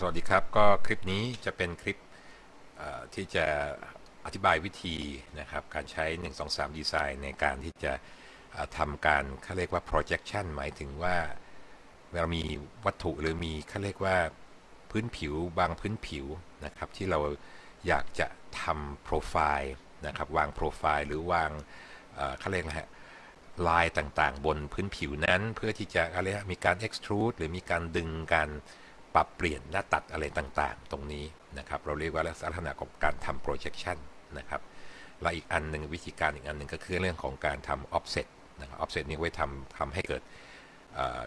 สวัสดีครับ ก็คลิปนี้จะเป็นคลิปที่จะอธิบายวิธีนะครับ การใช้ 1 2 3ดีไซน์ในการที่จะทำการเขาเรียกว่า projection หมายถึงว่าเรามีวัตถุหรือมีเขาเรียกว่าพื้นผิวบางพื้นผิวนะครับ ที่เราอยากจะทำโปรไฟล์นะครับ วางโปรไฟล์หรือวางเขาเรียกนะฮะลายต่างๆ บนพื้นผิวนั้น เพื่อที่จะอะไรนะมีการ extrude หรือมีการดึงการ ปรับเปลี่ยนหน้าตัดอะไรต่างๆ ตรงนี้นะครับ เราเรียกว่าลักษณะของการทำ projection นะครับและอีกอันหนึ่งวิธีการอีกอันหนึ่งก็คือเรื่องของการทำ offset นะครับ offset นี้ไว้ทำทำให้เกิด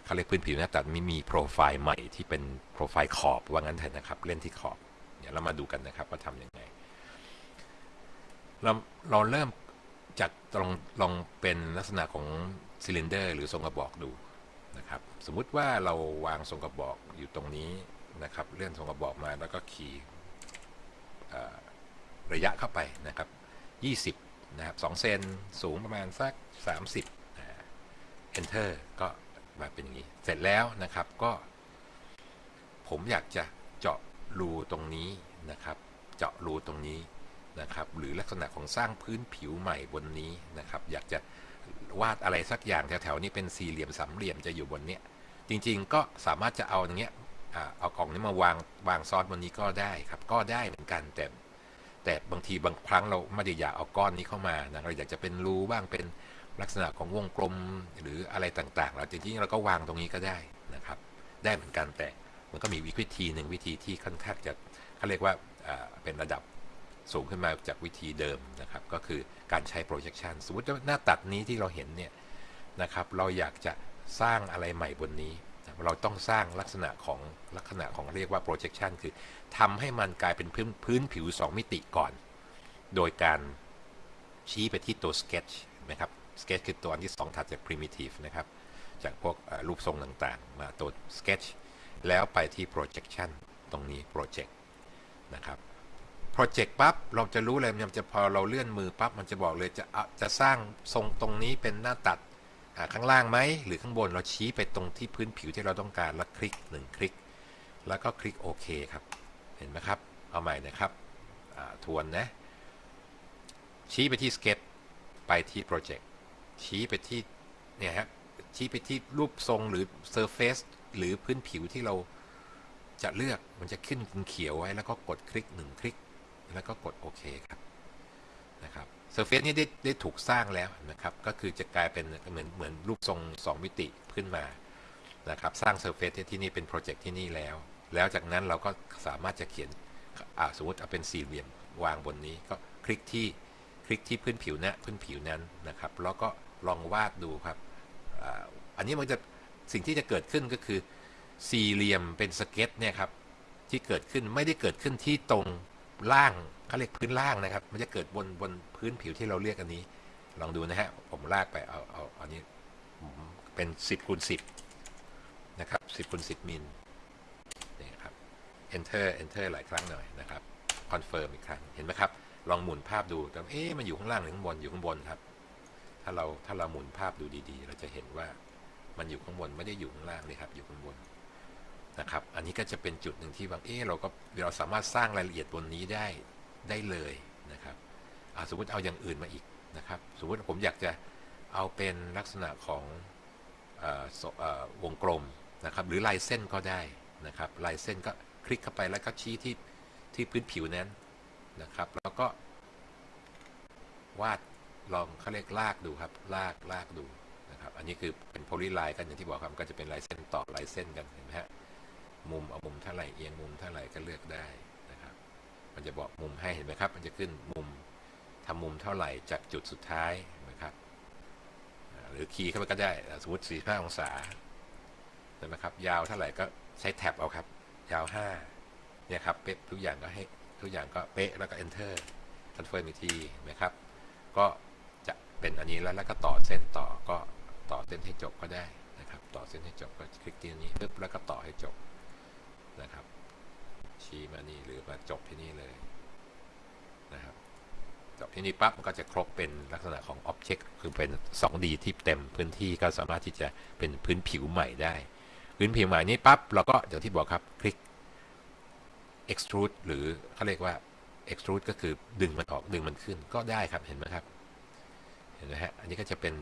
เขาเรียกพื้นผิวหน้าตัดมีมีโปรไฟล์ใหม่ที่เป็นโปรไฟล์ขอบว่างั้นเถอะนะครับ เล่นที่ขอบเดี๋ยวเรามาดูกันนะครับว่าทำยังไงเราเราเริ่มจากลองลองเป็นลักษณะของซิลินเดอร์ หรือทรงกระบอกดู สมมุติว่าเราวางทรงกระบอกอยู่ตรงนี้นะครับ เลื่อนทรงกระบอกมาแล้วก็ขี่ระยะเข้าไปนะครับ 20 นะครับ2เซนสูงประมาณสัก 30อ่า enter ก็มาเป็นอย่างนี้ เสร็จแล้วนะครับก็ ผมอยากจะเจาะรูตรงนี้นะครับ เจาะรูตรงนี้นะครับ หรือลักษณะของสร้างพื้นผิวใหม่บนนี้นะครับ อยากจะวาดอะไรสักอย่างแถวๆนี้เป็นสี่เหลี่ยมสามเหลี่ยมจะอยู่บนเนี้ย จริงๆ ก็สามารถจะเอาอย่างเงี้ยเอากล่องนี้มาวางวางซ้อนบนนี้ก็ได้ครับ ก็ได้เหมือนกันแต่แต่บางทีบางครั้งเราไม่ได้อยากเอาก้อนนี้เข้ามานะเราอยากจะเป็นรูบ้างเป็นลักษณะของวงกลมหรืออะไรต่างๆเราจริงๆเราก็วางตรงนี้ก็ได้นะครับ ได้เหมือนกันแต่มันก็มีวิธีหนึ่งวิธีที่ค่อนข้างจะเขาเรียกว่าอ่าเป็นระดับสูงขึ้นมาจากวิธีเดิมนะครับ ก็คือการใช้ projection สมมติว่าหน้าตัดนี้ที่เราเห็นเนี่ยนะครับ เราอยากจะ สร้างอะไรใหม่บนนี้ เราต้องสร้างลักษณะของลักษณะของเรียกว่า projection คือทำให้มันกลายเป็นพื้นพื้นผิว 2 มิติก่อน โดยการชี้ไปที่ตัว sketch นะครับ sketch คือตัวอันที่ 2 ถัดจาก primitive นะครับ จากพวกรูปทรงต่างๆ มาตัว sketch แล้วไปที่ projection ตรงนี้ project นะครับ project ปั๊บเราจะรู้เลยมันจะพอเราเลื่อนมือปั๊บมันจะบอกเลยจะจะสร้างทรงตรงนี้เป็นหน้าตัด ข้างล่างไหมหรือข้างบนเราชี้ไปตรงที่พื้นผิวที่เราต้องการแล้วคลิกหนึ่งคลิก แล้วก็คลิกโอเคครับ เห็นไหมครับ เอาใหม่นะครับทวนนะ ชี้ไปที่ sketch ไปที่ project ชี้ไปที่เนี่ยฮะชี้ไปที่รูปทรงหรือ surface หรือพื้นผิวที่เราจะเลือกมันจะขึ้นเขียวไว้แล้วก็กดคลิกหนึ่งคลิก แล้วก็กดโอเคครับนะครับ surface นี้ได้ได้ถูกสร้างแล้วนะครับ ก็คือจะกลายเป็นเหมือนเหมือนรูปทรง 2 มิติขึ้นมานะครับสร้าง surface ที่นี่เป็นโปรเจกต์ที่นี่แล้ว แล้วจากนั้นเราก็สามารถจะเขียนสมมติเอาเป็นสี่เหลี่ยมวางบนนี้ก็คลิกที่คลิกที่พื้นผิวนะพื้นผิวนั้นนะครับ แล้วก็ลองวาดดูครับออันนี้มันจะสิ่งที่จะเกิดขึ้นก็คือสี่เหลี่ยมเป็นสเก็ตเนี่ยครับที่เกิดขึ้นไม่ได้เกิดขึ้นที่ตรงล่าง เขาเรียกพื้นล่างนะครับ มันจะเกิดบนบนพื้นผิวที่เราเรียกอันนี้ ลองดูนะฮะ ผมลากไปเอาเอาอันนี้เป็น 10คูณ10 นะครับ 10คูณ10มิลนี่ครับ enter enter หลายครั้งหน่อยนะครับ confirm อีกครั้ง เห็นไหมครับ ลองหมุนภาพดูแต่เอ๊ะมันอยู่ข้างล่างหรือข้างบนอยู่ข้างบนครับ ถ้าเราถ้าเราหมุนภาพดูดีๆ เราจะเห็นว่ามันอยู่ข้างบนไม่ได้อยู่ข้างล่างเลยครับ อยู่ข้างบนนะครับ อันนี้ก็จะเป็นจุดหนึ่งที่บางเอ๊เราก็เราสามารถสร้างรายละเอียดบนนี้ได้ ได้เลยนะครับสมมติเอาอย่างอื่นมาอีกนะครับ สมมติผมอยากจะเอาเป็นลักษณะของออวงกลมนะครับ หรือลายเส้นก็ได้นะครับ ลายเส้นก็คลิกเข้าไปแล้วก็ชี้ที่ที่พื้นผิวนั้นนะครับ แล้วก็ วาดลองเขาเรียกลากดูครับ ลากลากดูนะครับ อันนี้คือเป็นโพลีไลน์กันอย่างที่บอกครับก็จะเป็นลายเส้นต่อลายเส้นกันเห็นไหมฮะมุมเอามุมเท่าไหร่เอียงมุมเท่าไหร่ก็เลือกได้ มันจะบอกมุมให้เห็นไหมครับ มันจะขึ้นมุมทำมุมเท่าไหร่จากจุดสุดท้ายนะครับหรือคีย์เข้าไปก็ได้สมมติ 45 องศาเห็นไหมครับ ยาวเท่าไหร่ก็ใช้แท็บเอาครับ ยาว 5 เนี่ยครับเป๊ะทุกอย่างก็ให้ทุกอย่างก็เป๊ะแล้วก็ enter confirm อีกทีนะครับ ก็จะเป็นอันนี้แล้วแล้วก็ต่อเส้นต่อก็ต่อเส้นให้จบก็ได้นะครับ ต่อเส้นให้จบก็คลิกที่นี้ปึ๊บแล้วก็ต่อให้จบนะครับ ชี้มานี่หรือมาจบที่นี่เลยนะครับจบที่นี่ปั๊บมันก็จะครบเป็นลักษณะของ Object คือเป็น 2D ที่เต็มพื้นที่ก็สามารถที่จะเป็นพื้นผิวใหม่ได้ พื้นผิวใหม่นี้ปั๊บเราก็อย่างที่บอกครับคลิก extrude หรือเขาเรียกว่า extrude ก็คือดึงมันออกดึงมันขึ้นก็ได้ครับเห็นไหมครับเห็นไหมฮะอันนี้ก็จะเป็น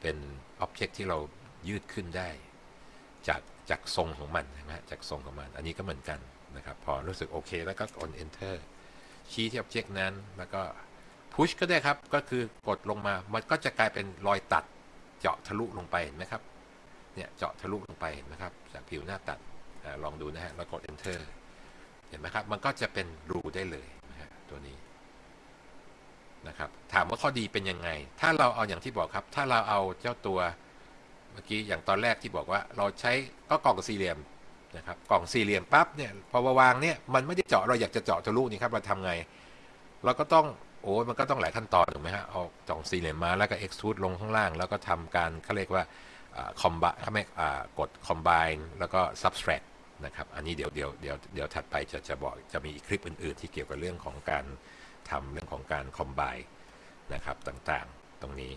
เป็น object ที่เรายืดขึ้นได้ จากจากทรงของมันนะฮะจากทรงของมัน อันนี้ก็เหมือนกัน นะครับ พอรู้สึกโอเค แล้วก็ กด enter ชี้ที่ object นั้น แล้วก็ push ก็ได้ครับ ก็คือกดลงมา มันก็จะกลายเป็นรอยตัดเจาะทะลุลงไปเห็นไหมครับ เนี่ยเจาะทะลุลงไปนะครับ จากผิวหน้าตัดอลองดูนะฮะ แล้วกด enter เห็นไหมครับ มันก็จะเป็นรูได้เลยนะฮะตัวนี้นะครับ ถามว่าข้อดีเป็นยังไง ถ้าเราเอาอย่างที่บอกครับ ถ้าเราเอาเจ้าตัวเมื่อกี้อย่างตอนแรกที่บอกว่าเราใช้ก็กล่องสี่เหลี่ยม นะครับกล่องสี่เหลี่ยมปั๊บเนี่ยพอมาวางเนี่ยมันไม่ได้เจาะเราอยากจะเจาะทะลุนี่ครับเราทำไง เราก็ต้องโอ้มันก็ต้องหลายขั้นตอนถูกไหมฮะเอากล่องสี่เหลี่ยมมาแล้วก็ extrude ลงข้างล่าง แล้วก็ทำการเขาเรียกว่าคอมบเขาไม่กด combine แล้วก็ subtract นะครับอันนี้เดี๋ยวเดี๋ยวเดี๋ยวเดี๋ยวถัดไปจะจะบอกจะมีคลิปอื่น ๆ ที่เกี่ยวกับเรื่องของการทำเรื่องของการ combine นะครับต่างๆตรงนี้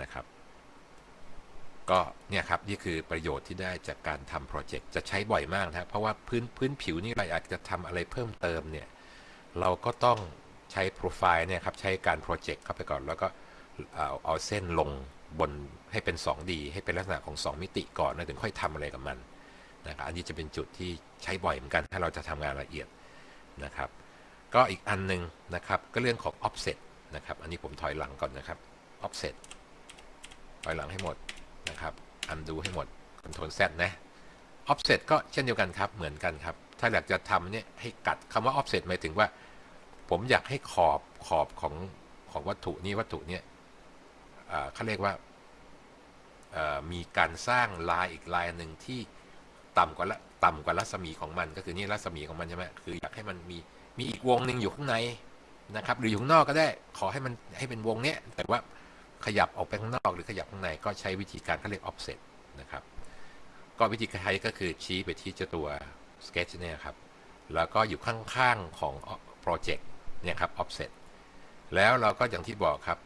นะครับ ก็เนี่ยครับนี่คือประโยชน์ที่ได้จากการทำโปรเจกต์จะใช้บ่อยมากนะครับเพราะว่าพื้นพื้นผิวนี่เราอากจะทำอะไรเพิ่มเติมเนี่ยเราก็ต้องใช้โปรไฟล์เนี่ยครับใช้การโปรเจกต์เข้าไปก่อน แล้วก็เอาเอาเส้นลงบนให้เป็น 2D ให้เป็นลักษณะของ 2 มิติก่อนแล้วถึงค่อยทำอะไรกับมันนะครับอันนี้จะเป็นจุดที่ใช้บ่อยเหมือนกันถ้าเราจะทำงานละเอียดนะครับ ก็อีกอันหนึงนะครับก็เรื่องของ offset นะครับอันนี้ผมถอยหลังก่อนนะครับ offset ถอยหลังให้หมด นะครับ undo ให้หมด control z นะ offset ก็เช่นเดียวกันครับ เหมือนกันครับ ถ้าอยากจะทำเนี่ยให้กัดคำว่า offset หมายถึงว่า ผมอยากให้ขอบขอบของของวัตถุนี้วัตถุเนี่ยเขาเรียกว่ามีการสร้างลายอีกลายหนึ่งที่ต่ำกว่าต่ำกว่ารัศมีของมัน ก็คือนี่รัศมีของมันใช่ไหมคืออยากให้มันมีมีอีกวงหนึ่งอยู่ข้างในนะครับ หรืออยู่ข้างนอกก็ได้ขอให้มันให้เป็นวงเนี้ยแต่ว่า ขยับออกไปข้างนอกหรือขยับข้างในก็ใช้วิธีการเขาเรียก offset นะครับ ก็วิธีการใช้ก็คือชี้ไปที่เจ้าตัว sketch เนี่ยครับ แล้วก็อยู่ข้างๆของ project เนี่ยครับ offset แล้วเราก็อย่างที่บอกครับ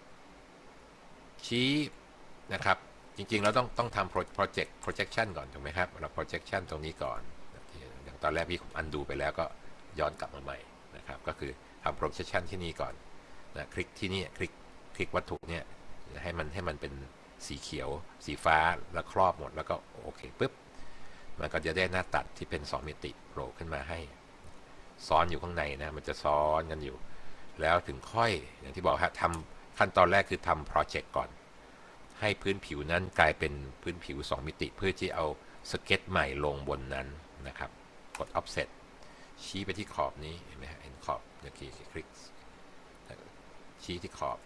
ชี้นะครับ จริงๆ เราต้องต้องทำ project projection ก่อนถูกไหมครับเรา projection ตรงนี้ก่อน อย่างตอนแรกพี่ผม undo ไปแล้วก็ย้อนกลับมาใหม่นะครับ ก็คือทำ projection ที่นี่ก่อนนะคลิกที่นี่คลิกคลิกวัตถุเนี่ย ให้มันให้มันเป็นสีเขียว สีฟ้าแล้วครอบหมดแล้วก็โอเคปุ๊บมันก็จะได้หน้าตัดที่เป็น 2 มิติโผล่ขึ้นมาให้ ซ้อนอยู่ข้างในนะมันจะซ้อนกันอยู่ แล้วถึงค่อยอย่างที่บอกฮะทำขั้นตอนแรกคือทำโปรเจกต์ก่อน ให้พื้นผิวนั้นกลายเป็นพื้นผิว 2 มิติ เพื่อที่เอาสเก็ตใหม่ลงบนนั้นนะครับ กด offset ชี้ไปที่ขอบนี้เห็นไหมฮะเห็นขอบเมื่อกี้คลิกชี้ที่ขอบ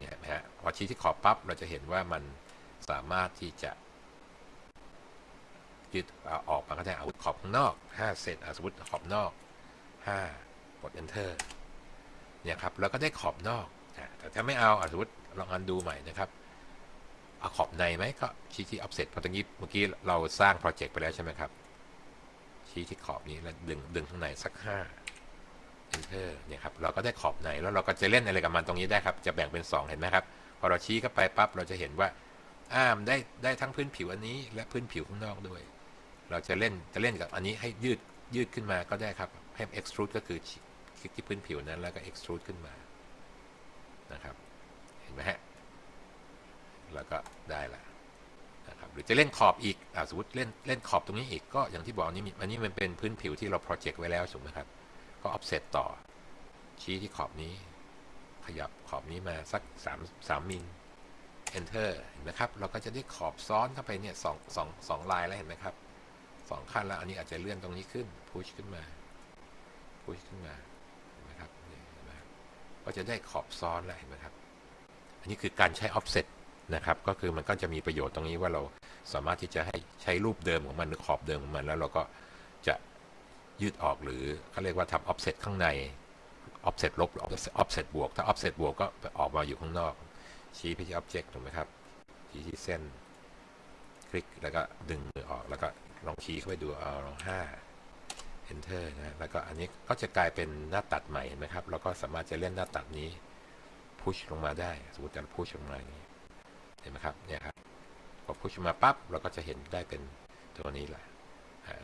เนี่ยนไหมฮะพอชี้ที่ขอบปั๊บเราจะเห็นว่ามันสามารถที่จะยืดเอาออกมาก็ได้เอาขอบข้างนอก 5 เซนอะสมมติขอบนอก 5 กด enter เนี่ยครับแล้วก็ได้ขอบนอก แต่ถ้าไม่เอาอะสมมติลองอันดูใหม่นะครับ เอาขอบในไหมก็ชี้ที่ offset เพราะตรงนี้เมื่อกี้เราสร้างโปรเจกต์ไปแล้วใช่ไหมครับ ชี้ที่ขอบนี้แล้วดึงดึงข้างในสัก 5 enter เนี่ยครับเราก็ได้ขอบในแล้วเราก็จะเล่นอะไรกับมันตรงนี้ได้ครับ จะแบ่งเป็น 2 เห็นไหมครับ พอเราชี้เข้าไปปั๊บเราจะเห็นว่าอ่ามได้ได้ทั้งพื้นผิวอันนี้ และพื้นผิวข้างนอกด้วย เราจะเล่นจะเล่นกับอันนี้ให้ยืดยืดขึ้นมาก็ได้ครับให้ extrude ก็คือคลิกที่พื้นผิวนั้นแล้วก็ extrude ขึ้นมานะครับ เห็นไหมฮะแล้วก็ได้ละนะครับหรือจะเล่นขอบอีกอ่าสมมติเล่นเล่นขอบตรงนี้อีกก็อย่างที่บอกนี่มีอันนี้มันเป็นพื้นผิวที่เรา project ไว้แล้วถูกไหมครับ ก็ offset ต่อ ชี้ที่ขอบนี้ ขยับขอบนี้มาสัก 3 3มิล enter เห็นไหมครับ เราก็จะได้ขอบซ้อนเข้าไปเนี่ยสองสองสองลายแล้วเห็นไหมครับสองขั้นแล้ว อันนี้อาจจะเลื่อนตรงนี้ขึ้นพุชขึ้นมาพุชขึ้นมาเห็นไหมครับเห็นไหมครับก็จะได้ขอบซ้อนแล้วเห็นไหมครับ อันนี้คือการใช้ offset นะครับ ก็คือมันก็จะมีประโยชน์ตรงนี้ว่าเราสามารถที่จะให้ใช้รูปเดิมของมันหรือขอบเดิมของมันแล้วเราก็จะ ยืดออกหรือเขาเรียกว่าทำ offset ข้างใน offset ลบหรือ offset บวก ถ้า offset บวกก็ออกมาอยู่ข้างนอก ชี้ไปที่ object ถูกไหมครับชี้ที่เส้น คลิกแล้วก็ดึงมือออกแล้วก็ลองชี้เข้าไปดูเอาลองห้า enter นะแล้วก็อันนี้ก็จะกลายเป็นหน้าตัดใหม่เห็นไหมครับ แล้วก็สามารถจะเล่นหน้าตัดนี้ พุชลงมาได้ สมมติจะพุชลงมาอย่างนี้เห็นไหมครับเนี่ยครับพอพุชมาปั๊บเราก็จะเห็นได้เป็นตัวนี้แหละ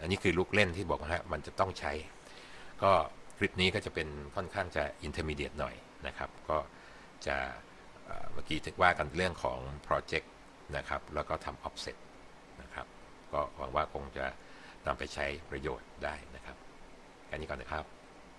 อันนี้คือลูกเล่นที่บอกฮะมันจะต้องใช้ ก็คลิปนี้ก็จะเป็นค่อนข้างจะ intermediate หน่อยนะครับ ก็จะเมื่อกี้ว่ากันเรื่องของโปรเจกต์นะครับ แล้วก็ทำ offset นะครับ ก็หวังว่าคงจะนำไปใช้ประโยชน์ได้นะครับแค่นี้ก่อนนะครับ